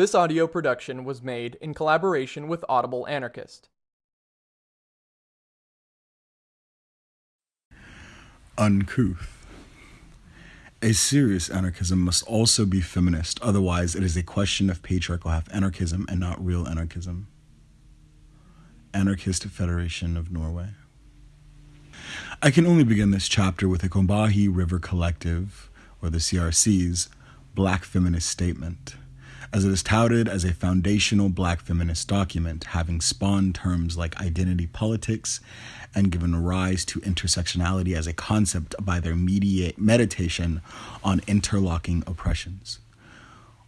This audio production was made in collaboration with Audible Anarchist. Uncouth. A serious anarchism must also be feminist, otherwise, it is a question of patriarchal half anarchism and not real anarchism. Anarchist Federation of Norway. I can only begin this chapter with the Combahee River Collective, or the CRC's, Black Feminist Statement as it is touted as a foundational black feminist document, having spawned terms like identity politics and given rise to intersectionality as a concept by their mediate meditation on interlocking oppressions.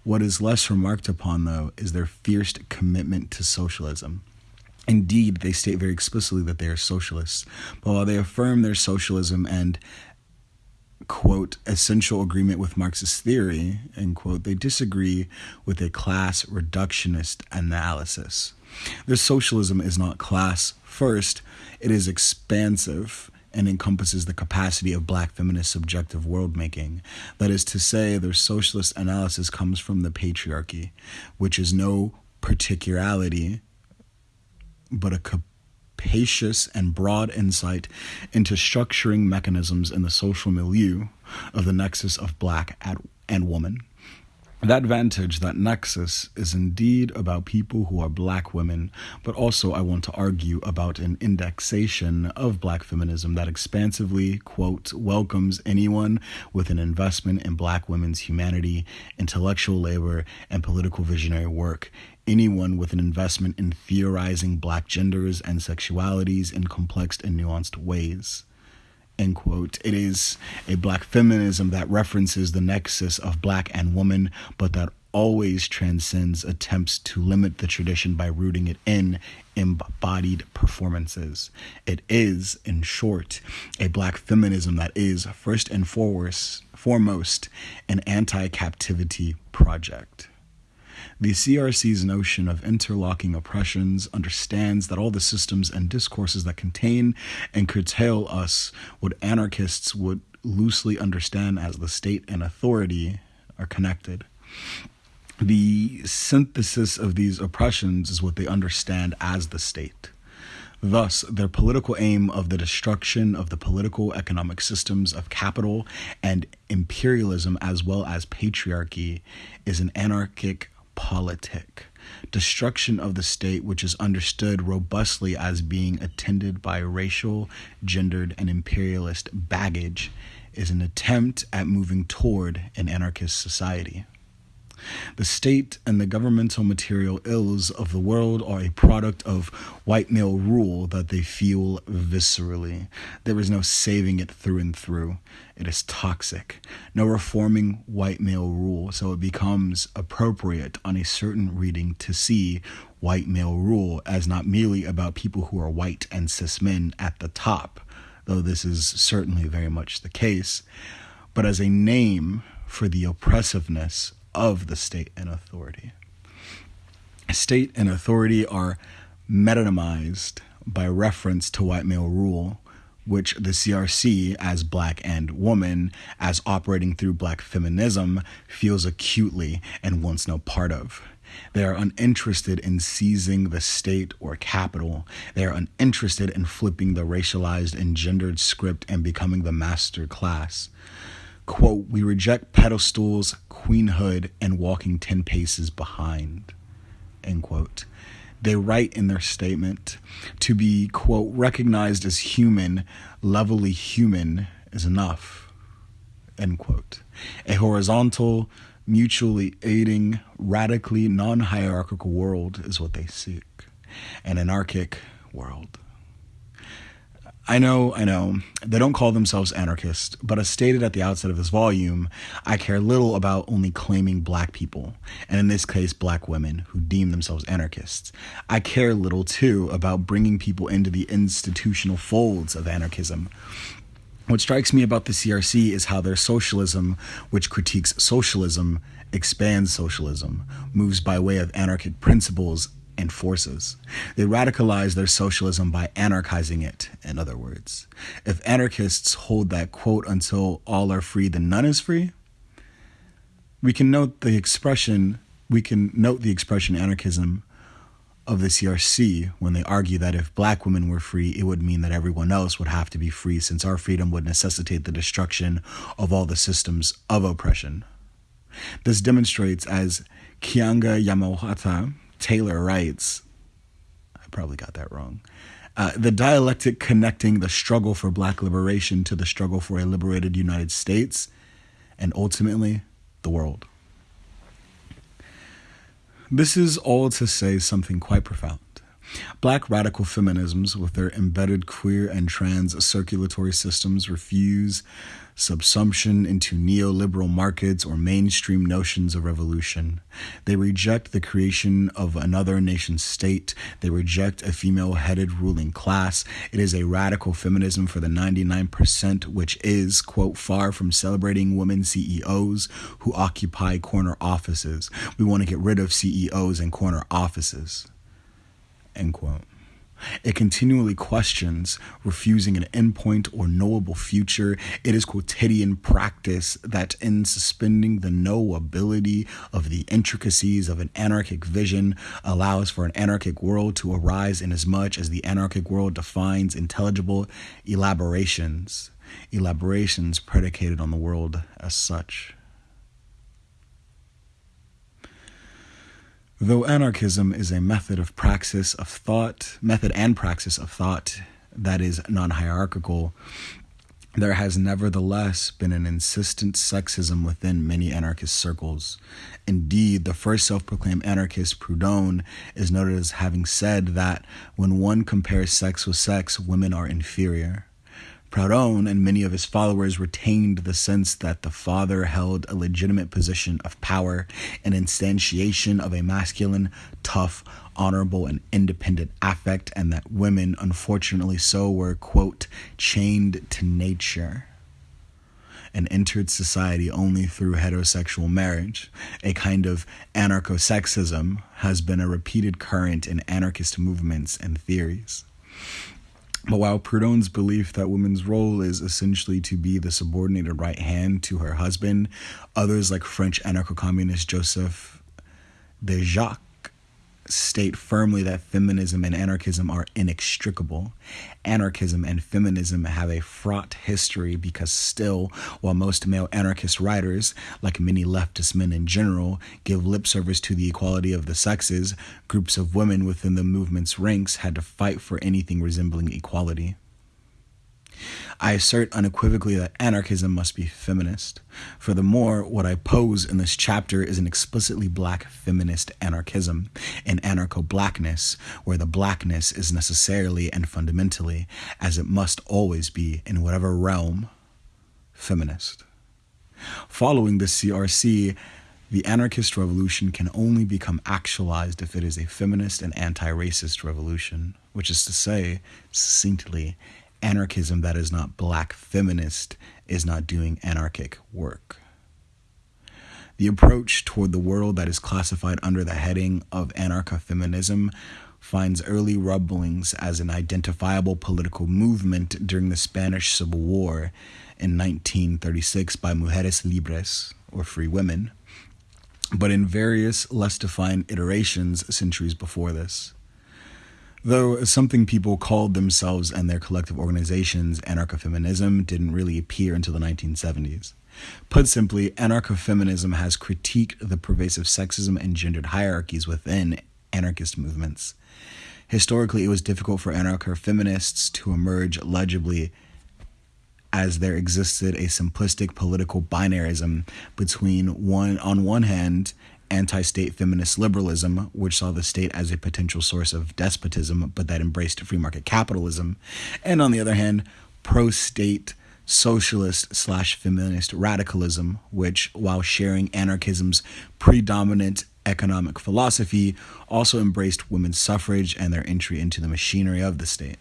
What is less remarked upon, though, is their fierce commitment to socialism. Indeed, they state very explicitly that they are socialists, but while they affirm their socialism and quote, essential agreement with Marxist theory, end quote, they disagree with a class reductionist analysis. Their socialism is not class first, it is expansive and encompasses the capacity of black feminist subjective world making. That is to say, their socialist analysis comes from the patriarchy, which is no particularity, but a capacious and broad insight into structuring mechanisms in the social milieu of the nexus of black and woman. That vantage, that nexus, is indeed about people who are black women, but also I want to argue about an indexation of black feminism that expansively, quote, welcomes anyone with an investment in black women's humanity, intellectual labor, and political visionary work, anyone with an investment in theorizing black genders and sexualities in complex and nuanced ways end quote. It is a black feminism that references the nexus of black and woman, but that always transcends attempts to limit the tradition by rooting it in embodied performances. It is, in short, a black feminism that is, first and foremost, foremost an anti captivity project. The CRC's notion of interlocking oppressions understands that all the systems and discourses that contain and curtail us, what anarchists would loosely understand as the state and authority, are connected. The synthesis of these oppressions is what they understand as the state. Thus, their political aim of the destruction of the political economic systems of capital and imperialism, as well as patriarchy, is an anarchic politic, destruction of the state, which is understood robustly as being attended by racial, gendered, and imperialist baggage, is an attempt at moving toward an anarchist society. The state and the governmental material ills of the world are a product of white male rule that they feel viscerally. There is no saving it through and through. It is toxic. No reforming white male rule, so it becomes appropriate on a certain reading to see white male rule as not merely about people who are white and cis men at the top, though this is certainly very much the case, but as a name for the oppressiveness of the state and authority. State and authority are metonymized by reference to white male rule, which the CRC, as black and woman, as operating through black feminism, feels acutely and wants no part of. They are uninterested in seizing the state or capital. They are uninterested in flipping the racialized and gendered script and becoming the master class quote, we reject pedestals, queenhood, and walking 10 paces behind, end quote. They write in their statement to be, quote, recognized as human, levelly human is enough, end quote. A horizontal, mutually aiding, radically non hierarchical world is what they seek, an anarchic world. I know, I know, they don't call themselves anarchists, but as stated at the outset of this volume, I care little about only claiming black people, and in this case, black women who deem themselves anarchists. I care little, too, about bringing people into the institutional folds of anarchism. What strikes me about the CRC is how their socialism, which critiques socialism, expands socialism, moves by way of anarchic principles and forces. They radicalize their socialism by anarchizing it, in other words. If anarchists hold that quote, until all are free, then none is free, we can note the expression we can note the expression anarchism of the CRC when they argue that if black women were free, it would mean that everyone else would have to be free since our freedom would necessitate the destruction of all the systems of oppression. This demonstrates, as Keeanga-Yamahtta Taylor writes, I probably got that wrong, uh, the dialectic connecting the struggle for black liberation to the struggle for a liberated United States and ultimately the world. This is all to say something quite profound. Black radical feminisms, with their embedded queer and trans circulatory systems, refuse subsumption into neoliberal markets or mainstream notions of revolution. They reject the creation of another nation state. They reject a female headed ruling class. It is a radical feminism for the 99%, which is, quote, far from celebrating women CEOs who occupy corner offices. We want to get rid of CEOs and corner offices, end quote. It continually questions refusing an endpoint or knowable future. It is quotidian practice that, in suspending the knowability of the intricacies of an anarchic vision, allows for an anarchic world to arise inasmuch as the anarchic world defines intelligible elaborations, elaborations predicated on the world as such. Though anarchism is a method of praxis of thought, method and praxis of thought that is non hierarchical, there has nevertheless been an insistent sexism within many anarchist circles. Indeed, the first self proclaimed anarchist, Proudhon, is noted as having said that when one compares sex with sex, women are inferior. Proudhon and many of his followers retained the sense that the father held a legitimate position of power and instantiation of a masculine, tough, honorable, and independent affect, and that women, unfortunately so, were, quote, chained to nature and entered society only through heterosexual marriage. A kind of anarcho sexism has been a repeated current in anarchist movements and theories. But while Proudhon's belief that women's role is essentially to be the subordinated right hand to her husband, others like French anarcho communist Joseph Déjacque state firmly that feminism and anarchism are inextricable. Anarchism and feminism have a fraught history because, still, while most male anarchist writers, like many leftist men in general, give lip service to the equality of the sexes, groups of women within the movement's ranks had to fight for anything resembling equality. I assert unequivocally that anarchism must be feminist. Furthermore, what I pose in this chapter is an explicitly black feminist anarchism, an anarcho blackness, where the blackness is necessarily and fundamentally, as it must always be in whatever realm, feminist. Following the CRC, the anarchist revolution can only become actualized if it is a feminist and anti racist revolution, which is to say, succinctly, anarchism that is not black feminist is not doing anarchic work. The approach toward the world that is classified under the heading of anarcho feminism finds early rumblings as an identifiable political movement during the Spanish Civil War in 1936 by Mujeres Libres, or Free Women, but in various less defined iterations centuries before this. Though something people called themselves and their collective organizations anarcho feminism didn't really appear until the 1970s. Put simply, anarcho feminism has critiqued the pervasive sexism and gendered hierarchies within anarchist movements. Historically, it was difficult for anarcho feminists to emerge legibly as there existed a simplistic political binarism between one on one hand anti state feminist liberalism, which saw the state as a potential source of despotism, but that embraced free market capitalism, and on the other hand, pro state socialist slash feminist radicalism, which, while sharing anarchism's predominant economic philosophy, also embraced women's suffrage and their entry into the machinery of the state.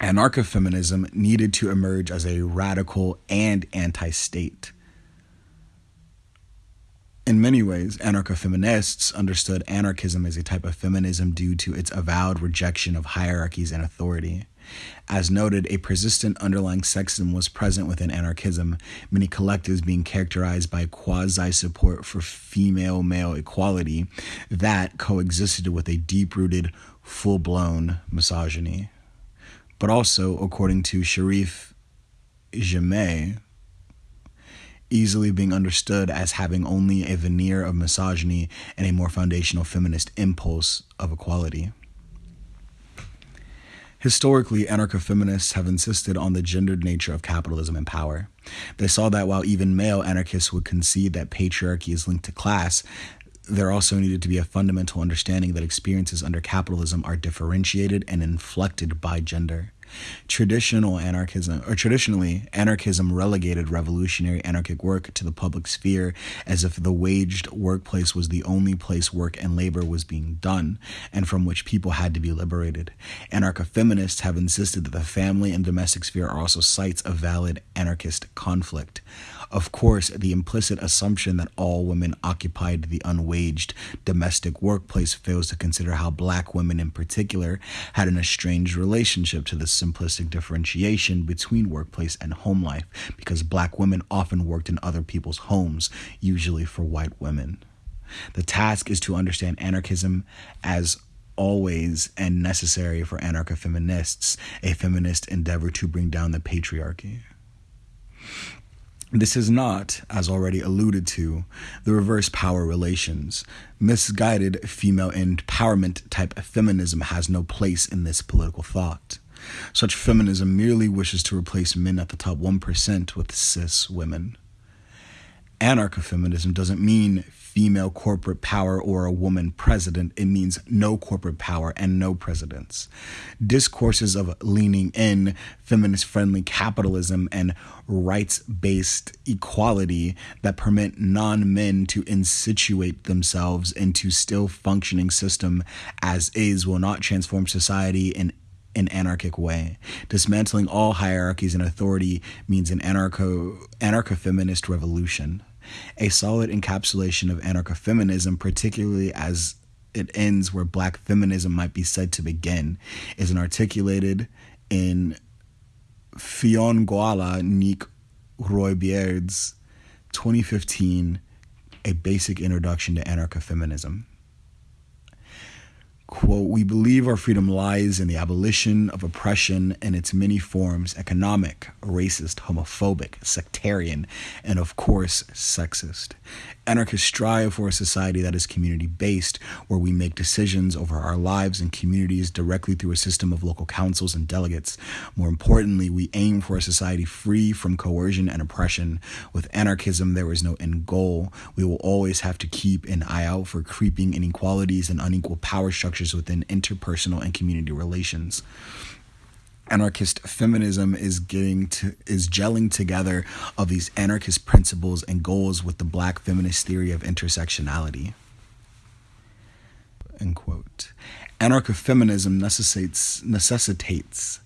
Anarcho feminism needed to emerge as a radical and anti state in many ways, anarcho feminists understood anarchism as a type of feminism due to its avowed rejection of hierarchies and authority. As noted, a persistent underlying sexism was present within anarchism, many collectives being characterized by quasi support for female male equality that coexisted with a deep rooted, full blown misogyny. But also, according to Sharif Gemie, easily being understood as having only a veneer of misogyny and a more foundational feminist impulse of equality. Historically, anarcho feminists have insisted on the gendered nature of capitalism and power. They saw that while even male anarchists would concede that patriarchy is linked to class, there also needed to be a fundamental understanding that experiences under capitalism are differentiated and inflected by gender. Traditional anarchism, or traditionally, anarchism relegated revolutionary anarchic work to the public sphere as if the waged workplace was the only place work and labor was being done, and from which people had to be liberated. Anarcho feminists have insisted that the family and domestic sphere are also sites of valid anarchist conflict. Of course, the implicit assumption that all women occupied the unwaged domestic workplace fails to consider how black women in particular had an estranged relationship to this simplistic differentiation between workplace and home life because black women often worked in other people's homes, usually for white women. The task is to understand anarchism as always and necessary for anarcho feminists, a feminist endeavor to bring down the patriarchy. This is not, as already alluded to, the reverse power relations. Misguided female empowerment type feminism has no place in this political thought. Such feminism merely wishes to replace men at the top 1% with cis women. Anarcho feminism doesn't mean female corporate power or a woman president, it means no corporate power and no presidents. Discourses of leaning in, feminist friendly capitalism, and rights based equality that permit non men to insituate themselves into still functioning system as is will not transform society in an anarchic way. Dismantling all hierarchies and authority means an anarcho anarcho feminist revolution a solid encapsulation of anarcho feminism, particularly as it ends where black feminism might be said to begin, is an articulated in Fiongoala Nick Roybier's 2015 A Basic Introduction to Anarcho Feminism. Quote, we believe our freedom lies in the abolition of oppression in its many forms economic, racist, homophobic, sectarian, and of course, sexist. Anarchists strive for a society that is community based, where we make decisions over our lives and communities directly through a system of local councils and delegates. More importantly, we aim for a society free from coercion and oppression. With anarchism, there is no end goal. We will always have to keep an eye out for creeping inequalities and unequal power structures within interpersonal and community relations. Anarchist feminism is getting to is gelling together of these anarchist principles and goals with the black feminist theory of intersectionality. End quote. Anarcho-feminism necessitates necessitates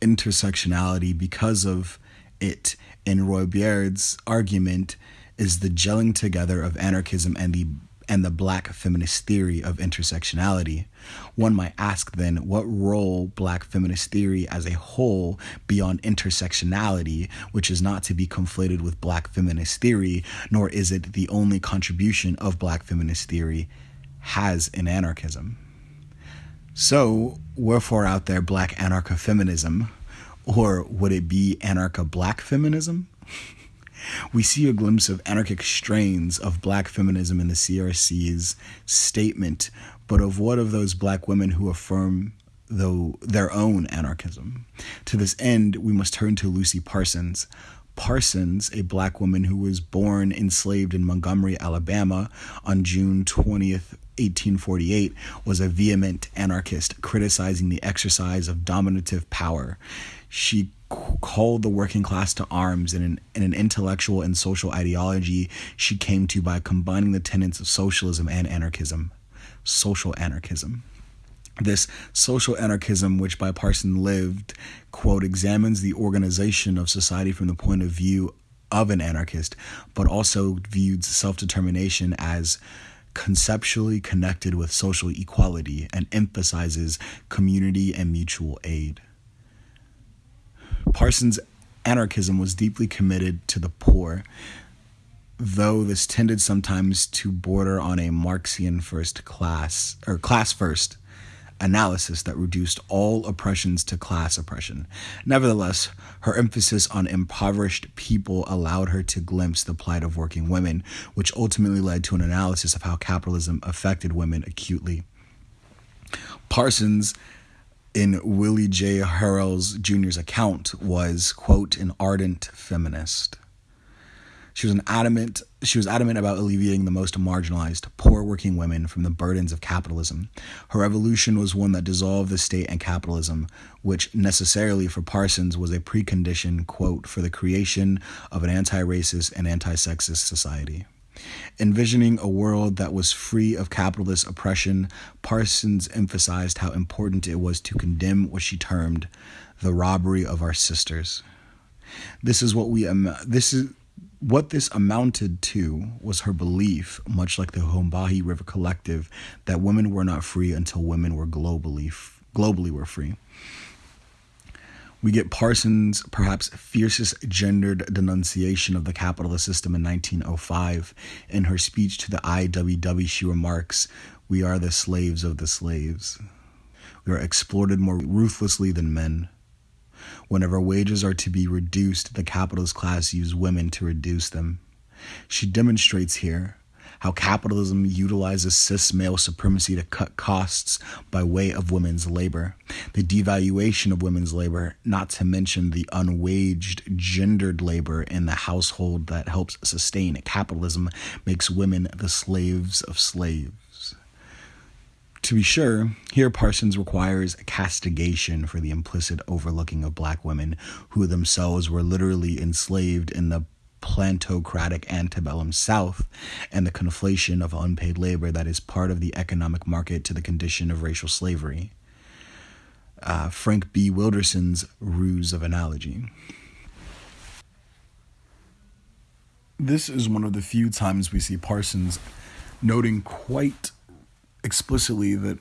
intersectionality because of it in Roybier's argument is the gelling together of anarchism and the and the black feminist theory of intersectionality. One might ask then what role black feminist theory as a whole beyond intersectionality, which is not to be conflated with black feminist theory, nor is it the only contribution of black feminist theory, has in anarchism. So, wherefore out there black anarcho feminism? Or would it be anarcho black feminism? We see a glimpse of anarchic strains of black feminism in the CRC's statement, but of what of those black women who affirm though their own anarchism? To this end, we must turn to Lucy Parsons. Parsons, a black woman who was born enslaved in Montgomery, Alabama on June 20th, 1848, was a vehement anarchist criticizing the exercise of dominative power. She called the working class to arms in an, in an intellectual and social ideology she came to by combining the tenets of socialism and anarchism. Social anarchism. This social anarchism, which by Parson lived, quote, examines the organization of society from the point of view of an anarchist, but also viewed self determination as conceptually connected with social equality and emphasizes community and mutual aid. Parsons' anarchism was deeply committed to the poor, though this tended sometimes to border on a Marxian first class or class first analysis that reduced all oppressions to class oppression. Nevertheless, her emphasis on impoverished people allowed her to glimpse the plight of working women, which ultimately led to an analysis of how capitalism affected women acutely. Parsons in Willie J. Harrell Jr.'s account was, quote, an ardent feminist. She was an adamant she was adamant about alleviating the most marginalized, poor working women from the burdens of capitalism. Her revolution was one that dissolved the state and capitalism, which necessarily for Parsons was a precondition, quote, for the creation of an anti-racist and anti-sexist society. Envisioning a world that was free of capitalist oppression, Parsons emphasized how important it was to condemn what she termed the robbery of our sisters. This is what we this is what this amounted to was her belief, much like the Combahee River Collective, that women were not free until women were globally globally were free. We get Parsons' perhaps fiercest gendered denunciation of the capitalist system in 1905. In her speech to the IWW, she remarks, We are the slaves of the slaves. We are exploited more ruthlessly than men. Whenever wages are to be reduced, the capitalist class use women to reduce them. She demonstrates here how capitalism utilizes cis male supremacy to cut costs by way of women's labor, the devaluation of women's labor, not to mention the unwaged gendered labor in the household that helps sustain capitalism, makes women the slaves of slaves. To be sure, here Parsons requires castigation for the implicit overlooking of black women who themselves were literally enslaved in the plantocratic antebellum South and the conflation of unpaid labor that is part of the economic market to the condition of racial slavery. Uh, Frank B. Wilderson's Ruse of Analogy. This is one of the few times we see Parsons noting quite explicitly that,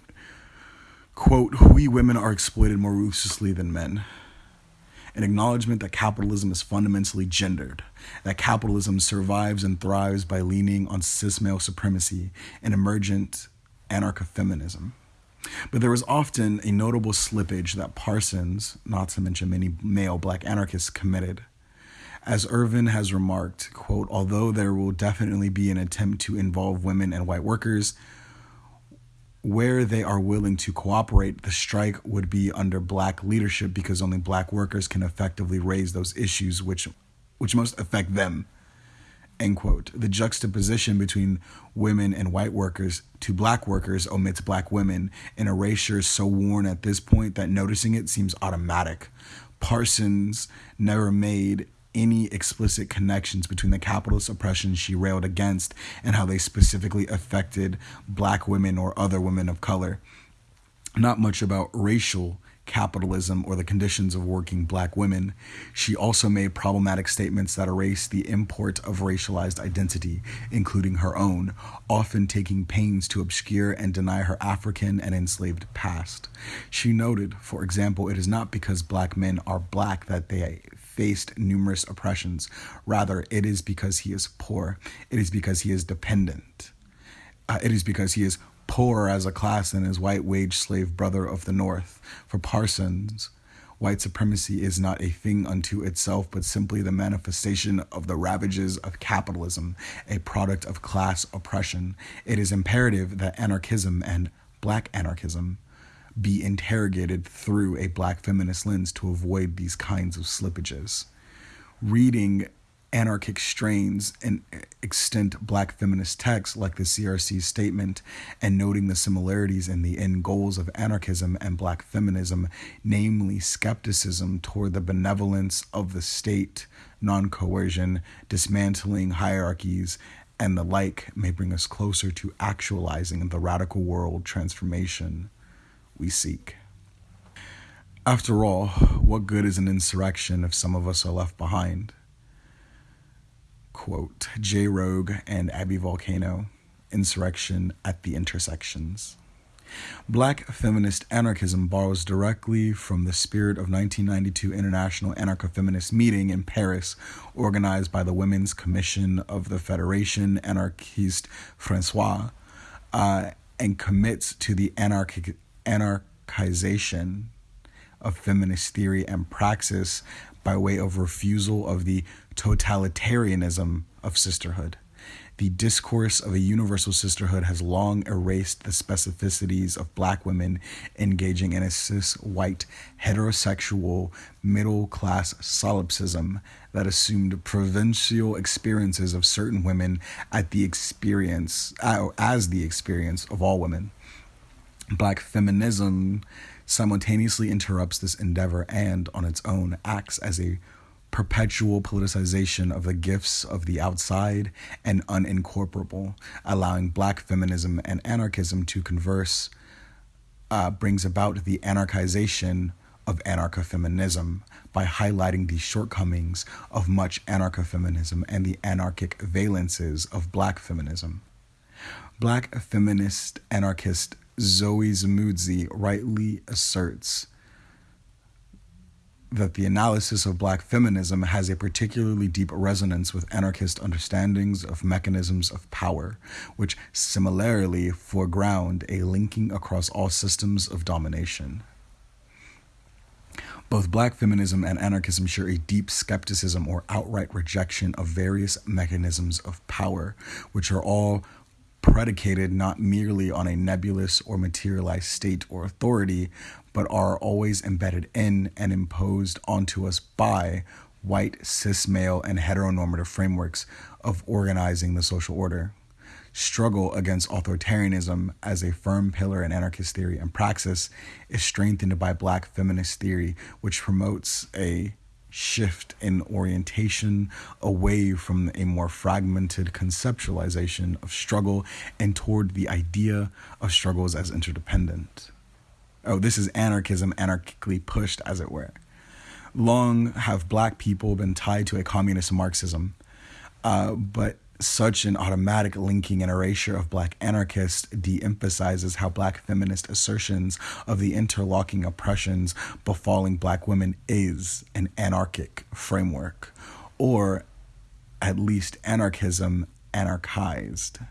quote, we women are exploited more ruthlessly than men. An acknowledgement that capitalism is fundamentally gendered, that capitalism survives and thrives by leaning on cis male supremacy and emergent anarcho feminism. But there was often a notable slippage that Parsons, not to mention many male black anarchists, committed. As Ervin has remarked, quote, although there will definitely be an attempt to involve women and white workers, where they are willing to cooperate, the strike would be under black leadership because only black workers can effectively raise those issues which which most affect them. End quote. The juxtaposition between women and white workers to black workers omits black women, an erasure so worn at this point that noticing it seems automatic. Parsons never made any explicit connections between the capitalist oppression she railed against and how they specifically affected black women or other women of color. Not much about racial capitalism or the conditions of working black women. She also made problematic statements that erased the import of racialized identity, including her own, often taking pains to obscure and deny her African and enslaved past. She noted, for example, it is not because black men are black that they faced numerous oppressions. Rather, it is because he is poor. It is because he is dependent. Uh, it is because he is poorer as a class than his white wage slave brother of the North. For Parsons, white supremacy is not a thing unto itself, but simply the manifestation of the ravages of capitalism, a product of class oppression. It is imperative that anarchism and black anarchism be interrogated through a black feminist lens to avoid these kinds of slippages. Reading anarchic strains and extant black feminist texts like the CRC statement and noting the similarities in the end goals of anarchism and black feminism, namely skepticism toward the benevolence of the state, non coercion, dismantling hierarchies, and the like, may bring us closer to actualizing the radical world transformation we seek. After all, what good is an insurrection if some of us are left behind? Quote J. Rogue and Abbey Volcano, Insurrection at the Intersections. Black feminist anarchism borrows directly from the spirit of 1992 International Anarcho-Feminist Meeting in Paris, organized by the Women's Commission of the Fédération Anarchiste Française, uh, and commits to the anarchic, anarchization of feminist theory and praxis by way of refusal of the totalitarianism of sisterhood. The discourse of a universal sisterhood has long erased the specificities of black women engaging in a cis white heterosexual middle class solipsism that assumed provincial experiences of certain women at the experience uh, as the experience of all women. Black feminism simultaneously interrupts this endeavor and, on its own, acts as a perpetual politicization of the gifts of the outside and unincorporable, allowing black feminism and anarchism to converse, uh, brings about the anarchization of anarcho-feminism by highlighting the shortcomings of much anarcho-feminism and the anarchic valences of black feminism. Black feminist anarchist Zoe Samudzi rightly asserts that the analysis of black feminism has a particularly deep resonance with anarchist understandings of mechanisms of power, which similarly foreground a linking across all systems of domination. Both black feminism and anarchism share a deep skepticism or outright rejection of various mechanisms of power, which are all predicated not merely on a nebulous or materialized state or authority, but are always embedded in and imposed onto us by white, cis male, and heteronormative frameworks of organizing the social order. Struggle against authoritarianism as a firm pillar in anarchist theory and praxis is strengthened by black feminist theory, which promotes a shift in orientation away from a more fragmented conceptualization of struggle and toward the idea of struggles as interdependent. Oh, this is anarchism anarchically pushed, as it were. Long have black people been tied to a communist Marxism, uh, but such an automatic linking and erasure of black anarchists de emphasizes how black feminist assertions of the interlocking oppressions befalling black women is an anarchic framework, or at least anarchism anarchized.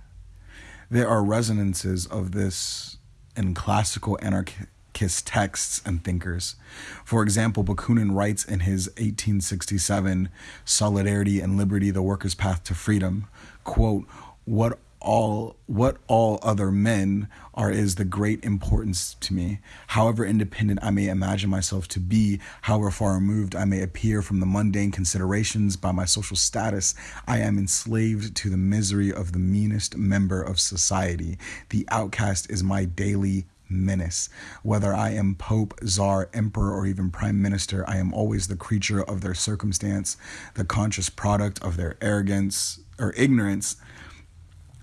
There are resonances of this in classical anarchism anarchist texts and thinkers. For example, Bakunin writes in his 1867 Solidarity and Liberty, the Worker's Path to Freedom, quote, what all what all other men are is the great importance to me. However independent I may imagine myself to be, however far removed I may appear from the mundane considerations by my social status, I am enslaved to the misery of the meanest member of society. The outcast is my daily menace. Whether I am Pope, Czar, Emperor, or even Prime Minister, I am always the creature of their circumstance, the conscious product of their arrogance or ignorance,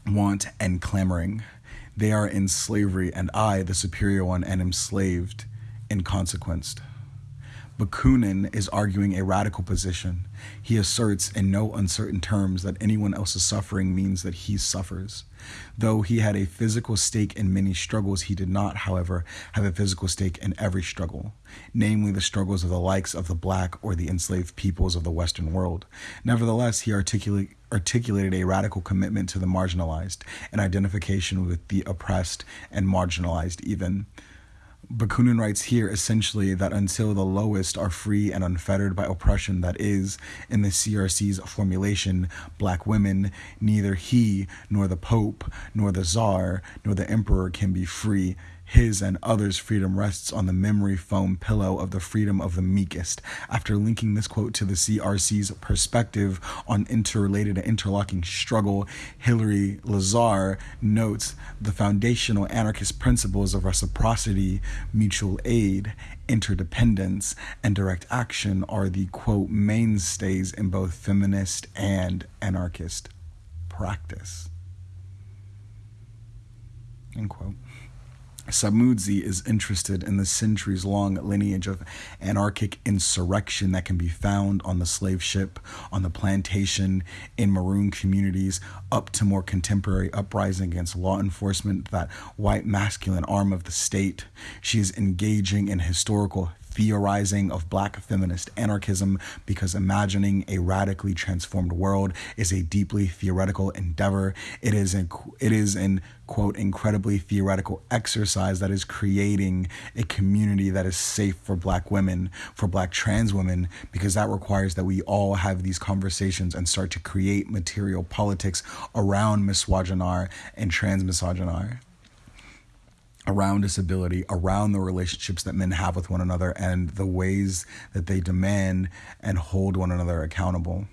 want, and clamoring. They are in slavery, and I, the superior one, am enslaved in consequence. Bakunin is arguing a radical position. He asserts in no uncertain terms that anyone else's suffering means that he suffers. Though he had a physical stake in many struggles, he did not, however, have a physical stake in every struggle, namely the struggles of the likes of the black or the enslaved peoples of the Western world. Nevertheless, he articulate, articulated a radical commitment to the marginalized and identification with the oppressed and marginalized even. Bakunin writes here essentially that until the lowest are free and unfettered by oppression, that is, in the CRC's formulation, black women, neither he nor the Pope, nor the Czar, nor the Emperor can be free his and others' freedom rests on the memory foam pillow of the freedom of the meekest. After linking this quote to the CRC's perspective on interrelated and interlocking struggle, Hillary Lazar notes the foundational anarchist principles of reciprocity, mutual aid, interdependence, and direct action are the quote mainstays in both feminist and anarchist practice. End quote. Samudzi is interested in the centuries long lineage of anarchic insurrection that can be found on the slave ship, on the plantation, in maroon communities, up to more contemporary uprising against law enforcement, that white masculine arm of the state. She is engaging in historical theorizing of black feminist anarchism because imagining a radically transformed world is a deeply theoretical endeavor. It is an, it is an quote incredibly theoretical exercise that is creating a community that is safe for black women, for black trans women, because that requires that we all have these conversations and start to create material politics around misogynoir and trans transmisogynoir around disability, around the relationships that men have with one another, and the ways that they demand and hold one another accountable.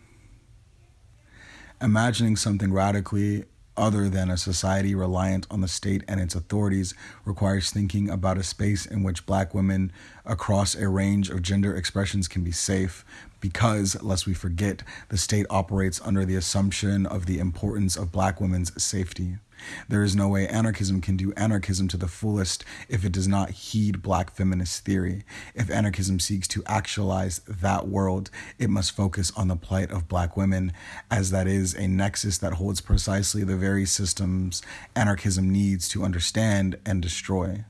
Imagining something radically other than a society reliant on the state and its authorities requires thinking about a space in which black women across a range of gender expressions can be safe because, lest we forget, the state operates under the assumption of the importance of black women's safety. There is no way anarchism can do anarchism to the fullest if it does not heed black feminist theory. If anarchism seeks to actualize that world, it must focus on the plight of black women, as that is a nexus that holds precisely the very systems anarchism needs to understand and destroy.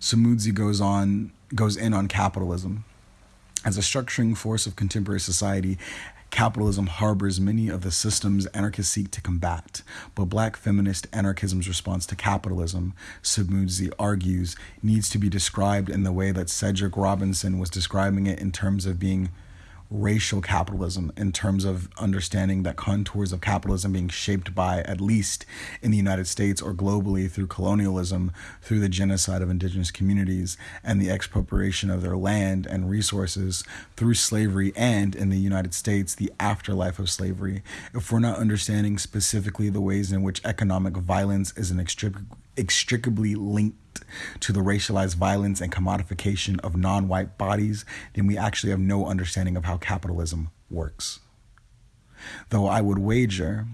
Samudzi goes on goes in on capitalism. As a structuring force of contemporary society, Capitalism harbors many of the systems anarchists seek to combat, but black feminist anarchism's response to capitalism, Samudzi argues, needs to be described in the way that Cedric Robinson was describing it in terms of being racial capitalism in terms of understanding that contours of capitalism being shaped by, at least in the United States or globally, through colonialism, through the genocide of indigenous communities and the expropriation of their land and resources, through slavery, and in the United States, the afterlife of slavery. If we're not understanding specifically the ways in which economic violence is an inextricably linked to the racialized violence and commodification of non white bodies, then we actually have no understanding of how capitalism works. Though I would wager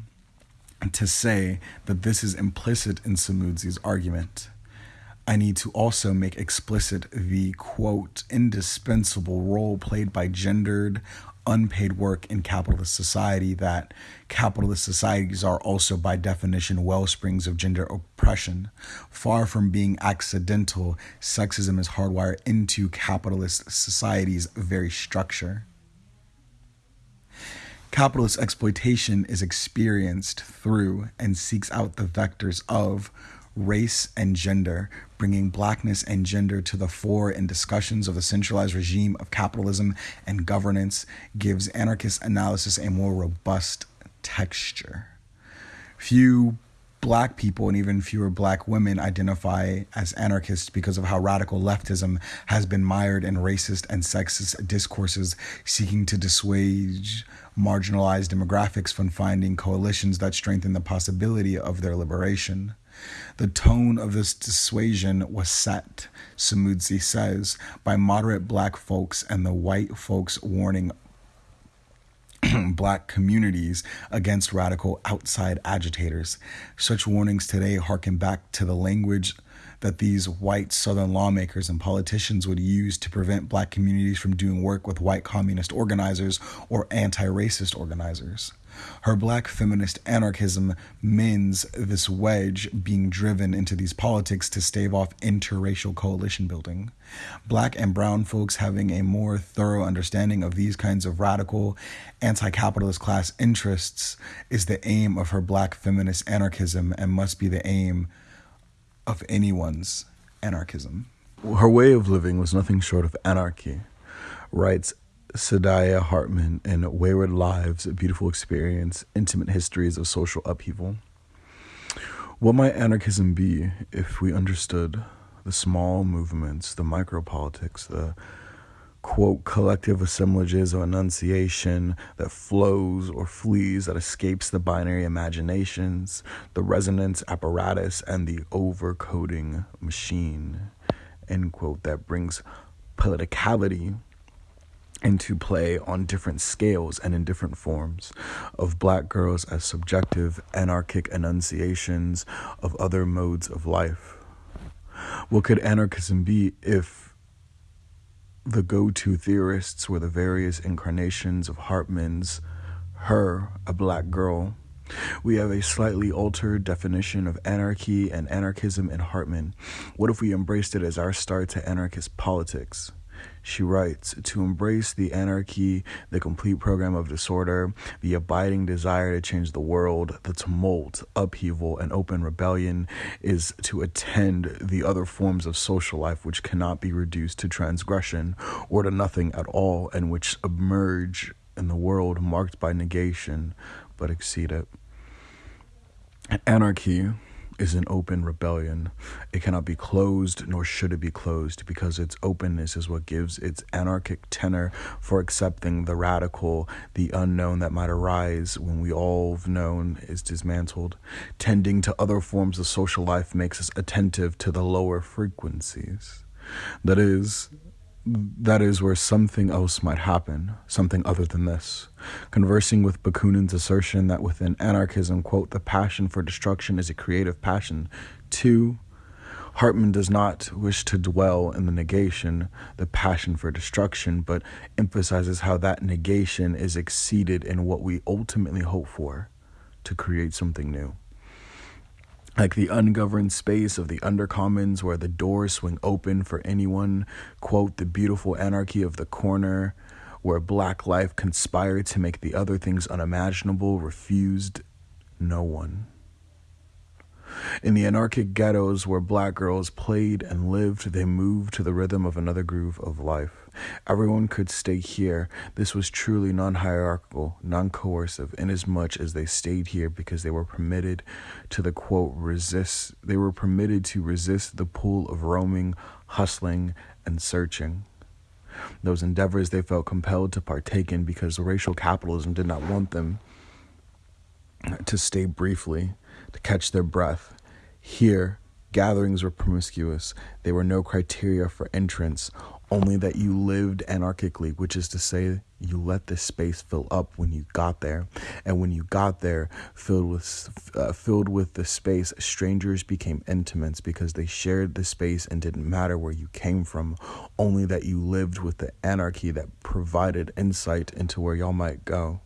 to say that this is implicit in Samudzi's argument. I need to also make explicit the quote indispensable role played by gendered, unpaid work in capitalist society that capitalist societies are also by definition well springs of gender oppression. Far from being accidental, sexism is hardwired into capitalist society's very structure. Capitalist exploitation is experienced through and seeks out the vectors of race and gender, bringing blackness and gender to the fore in discussions of the centralized regime of capitalism and governance, gives anarchist analysis a more robust texture. Few black people and even fewer black women identify as anarchists because of how radical leftism has been mired in racist and sexist discourses seeking to dissuade marginalized demographics from finding coalitions that strengthen the possibility of their liberation. The tone of this dissuasion was set, Samudzi says, by moderate black folks and the white folks warning black communities against radical outside agitators. Such warnings today harken back to the language that these white Southern lawmakers and politicians would use to prevent black communities from doing work with white communist organizers or anti racist organizers. Her black feminist anarchism mends this wedge being driven into these politics to stave off interracial coalition building. Black and brown folks having a more thorough understanding of these kinds of radical anti capitalist class interests is the aim of her black feminist anarchism and must be the aim of anyone's anarchism. Her way of living was nothing short of anarchy, writes Saidiya Hartman and Wayward Lives, A Beautiful Experience, Intimate Histories of Social Upheaval. What might anarchism be if we understood the small movements, the micropolitics, the quote collective assemblages of enunciation that flows or flees, that escapes the binary imaginations, the resonance apparatus, and the overcoding machine, end quote, that brings politicality into play on different scales and in different forms of black girls as subjective, anarchic enunciations of other modes of life. What could anarchism be if the go to theorists were the various incarnations of Hartman's Her, a Black Girl? We have a slightly altered definition of anarchy and anarchism in Hartman. What if we embraced it as our start to anarchist politics? She writes To embrace the anarchy, the complete program of disorder, the abiding desire to change the world, the tumult, upheaval, and open rebellion is to attend the other forms of social life which cannot be reduced to transgression or to nothing at all, and which emerge in the world marked by negation but exceed it. Anarchy is an open rebellion. It cannot be closed, nor should it be closed, because its openness is what gives its anarchic tenor for accepting the radical, the unknown that might arise when we all known is dismantled. Tending to other forms of social life makes us attentive to the lower frequencies. That is, that is where something else might happen, something other than this. Conversing with Bakunin's assertion that within anarchism, quote, the passion for destruction is a creative passion. Two, Hartman does not wish to dwell in the negation, the passion for destruction, but emphasizes how that negation is exceeded in what we ultimately hope for to create something new like the ungoverned space of the undercommons where the doors swing open for anyone, quote, the beautiful anarchy of the corner, where black life conspired to make the other things unimaginable, refused no one. In the anarchic ghettos where black girls played and lived, they moved to the rhythm of another groove of life. Everyone could stay here. This was truly non hierarchical, non coercive, inasmuch as they stayed here because they were permitted to the quote resist, they were permitted to resist the pull of roaming, hustling, and searching. Those endeavors they felt compelled to partake in because racial capitalism did not want them to stay briefly to catch their breath. Here, gatherings were promiscuous. There were no criteria for entrance, only that you lived anarchically, which is to say, you let the space fill up when you got there, and when you got there, filled with uh, filled with the space, strangers became intimates because they shared the space and didn't matter where you came from, only that you lived with the anarchy that provided insight into where y'all might go.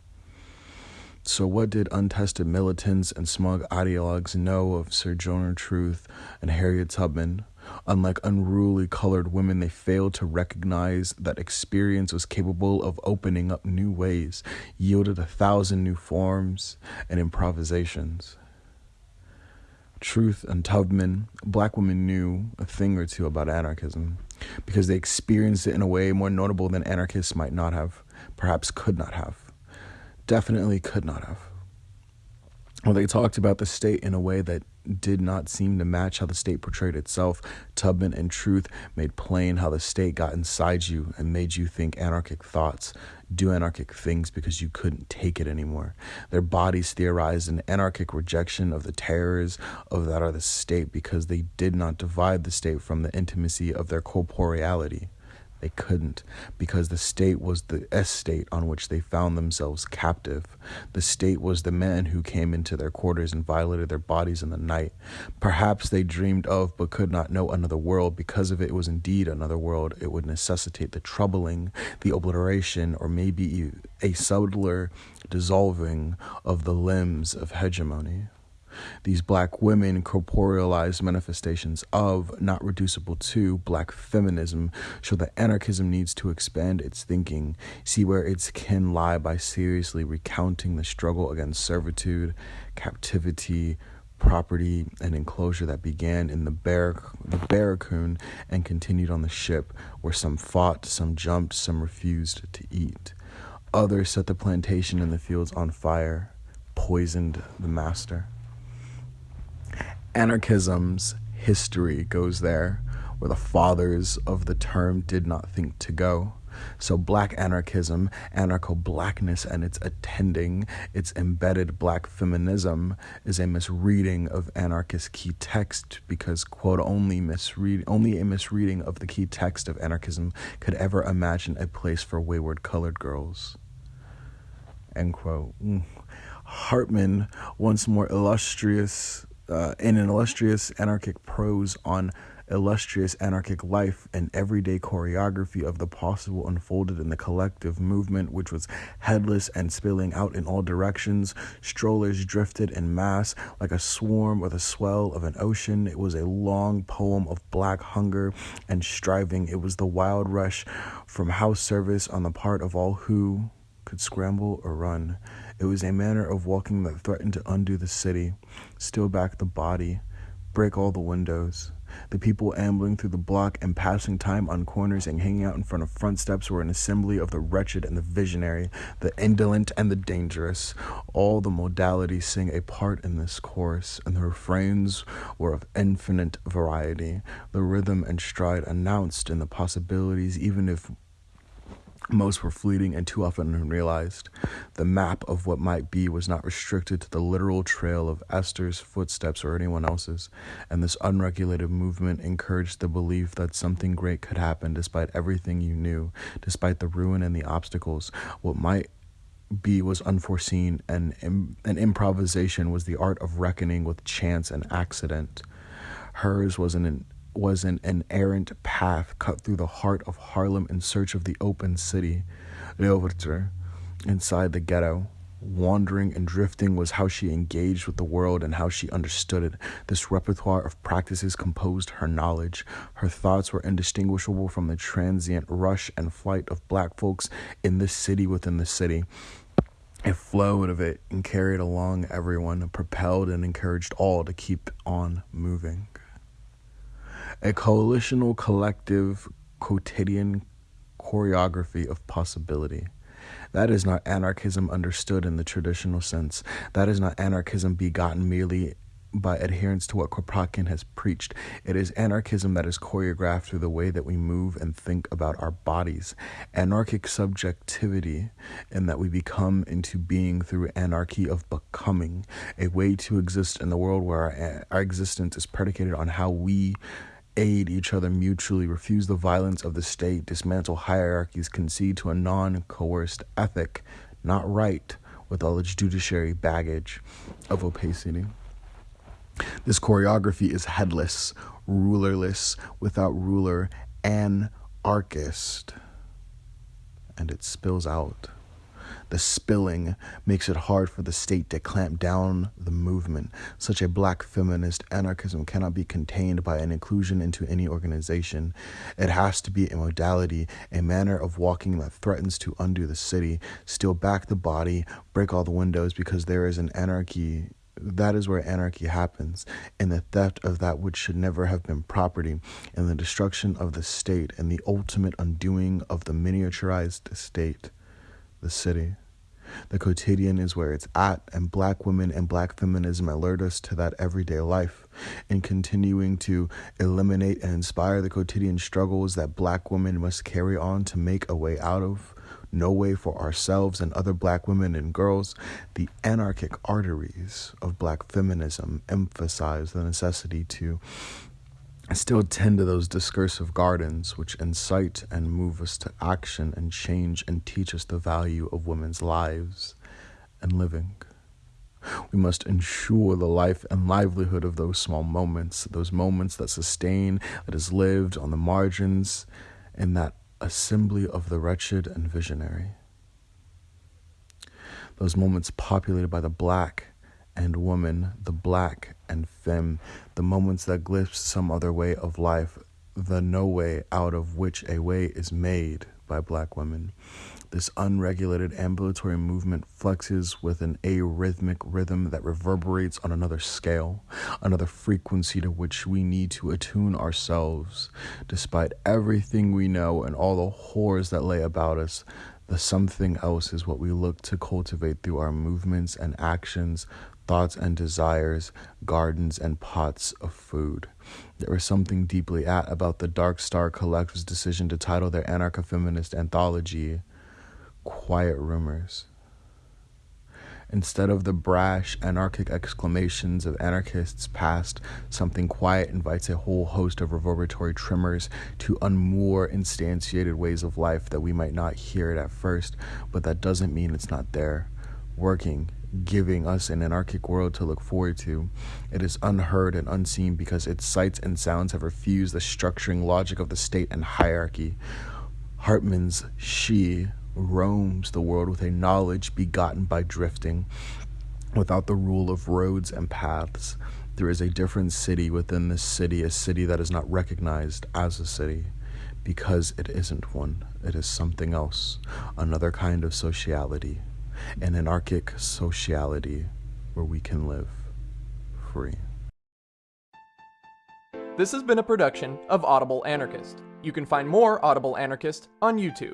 So, what did untested militants and smug ideologues know of Sir Sojourner Truth and Harriet Tubman? Unlike unruly colored women, they failed to recognize that experience was capable of opening up new ways, yielded a thousand new forms and improvisations. Truth and Tubman, black women knew a thing or two about anarchism because they experienced it in a way more notable than anarchists might not have, perhaps could not have definitely could not have. Well, they talked about the state in a way that did not seem to match how the state portrayed itself. Tubman and Truth made plain how the state got inside you and made you think anarchic thoughts, do anarchic things because you couldn't take it anymore. Their bodies theorized an anarchic rejection of the terrors of that of the state because they did not divide the state from the intimacy of their corporeality. They couldn't, because the state was the estate on which they found themselves captive. The state was the man who came into their quarters and violated their bodies in the night. Perhaps they dreamed of but could not know another world. Because if it was indeed another world, it would necessitate the troubling, the obliteration, or maybe a subtler dissolving of the limbs of hegemony. These black women corporealized manifestations of, not reducible to, black feminism. Show that anarchism needs to expand its thinking, see where its can lie by seriously recounting the struggle against servitude, captivity, property and enclosure that began in the, bar- the barracoon and continued on the ship, where some fought, some jumped, some refused to eat. Others set the plantation and the fields on fire, poisoned the master anarchism's history goes there, where the fathers of the term did not think to go. So, black anarchism, anarcho blackness, and its attending, its embedded black feminism is a misreading of anarchist key text because, quote, only misread, only a misreading of the key text of anarchism could ever imagine a place for wayward colored girls. End quote. Mm. Hartman, once more illustrious, uh, in an illustrious anarchic prose on illustrious anarchic life and everyday choreography of the possible unfolded in the collective movement, which was headless and spilling out in all directions. Strollers drifted in mass like a swarm or the swell of an ocean. It was a long poem of black hunger and striving. It was the wild rush from house service on the part of all who could scramble or run. It was a manner of walking that threatened to undo the city, steal back the body, break all the windows. The people ambling through the block and passing time on corners and hanging out in front of front steps were an assembly of the wretched and the visionary, the indolent and the dangerous. All the modalities sing a part in this chorus, and the refrains were of infinite variety. The rhythm and stride announced in the possibilities, even if most were fleeting and too often unrealized. The map of what might be was not restricted to the literal trail of Esther's footsteps or anyone else's, and this unregulated movement encouraged the belief that something great could happen despite everything you knew, despite the ruin and the obstacles. What might be was unforeseen, and an improvisation was the art of reckoning with chance and accident. Hers was an was an, an errant path cut through the heart of Harlem in search of the open city, Leeuwarter, inside the ghetto. Wandering and drifting was how she engaged with the world and how she understood it. This repertoire of practices composed her knowledge. Her thoughts were indistinguishable from the transient rush and flight of black folks in this city within the city. It flowed of it and carried along everyone, propelled and encouraged all to keep on moving a coalitional collective quotidian choreography of possibility. That is not anarchism understood in the traditional sense. That is not anarchism begotten merely by adherence to what Kropotkin has preached. It is anarchism that is choreographed through the way that we move and think about our bodies. Anarchic subjectivity, in that we become into being through anarchy of becoming, a way to exist in the world where our, our existence is predicated on how we aid each other mutually, refuse the violence of the state, dismantle hierarchies, concede to a non coerced ethic, not right, with all its judiciary baggage of opacity. This choreography is headless, rulerless, without ruler, anarchist, and it spills out. The spilling makes it hard for the state to clamp down the movement. Such a black feminist anarchism cannot be contained by an inclusion into any organization. It has to be a modality, a manner of walking that threatens to undo the city, steal back the body, break all the windows because there is an anarchy that is where anarchy happens, in the theft of that which should never have been property, in the destruction of the state, and the ultimate undoing of the miniaturized state, the city. The quotidian is where it's at, and black women and black feminism alert us to that everyday life. In continuing to eliminate and inspire the quotidian struggles that black women must carry on to make a way out of, no way for ourselves and other black women and girls, the anarchic arteries of black feminism emphasize the necessity to still tend to those discursive gardens which incite and move us to action and change and teach us the value of women's lives and living. We must ensure the life and livelihood of those small moments, those moments that sustain, that is lived on the margins, in that assembly of the wretched and visionary. Those moments populated by the black and woman, the black and femme, the moments that glimpse some other way of life, the no way out of which a way is made by black women. This unregulated ambulatory movement flexes with an arrhythmic rhythm that reverberates on another scale, another frequency to which we need to attune ourselves. Despite everything we know and all the horrors that lay about us, the something else is what we look to cultivate through our movements and actions, thoughts and desires, gardens and pots of food. There was something deeply at about the Dark Star Collective's decision to title their anarcho feminist anthology Quiet Rumors. Instead of the brash, anarchic exclamations of anarchists past, something quiet invites a whole host of reverberatory tremors to unmoor instantiated ways of life that we might not hear it at first, but that doesn't mean it's not there, working, giving us an anarchic world to look forward to. It is unheard and unseen because its sights and sounds have refused the structuring logic of the state and hierarchy. Hartman's She roams the world with a knowledge begotten by drifting. Without the rule of roads and paths, there is a different city within this city, a city that is not recognized as a city because it isn't one. It is something else, another kind of sociality, an anarchic sociality where we can live free. This has been a production of Audible Anarchist. You can find more Audible Anarchist on YouTube.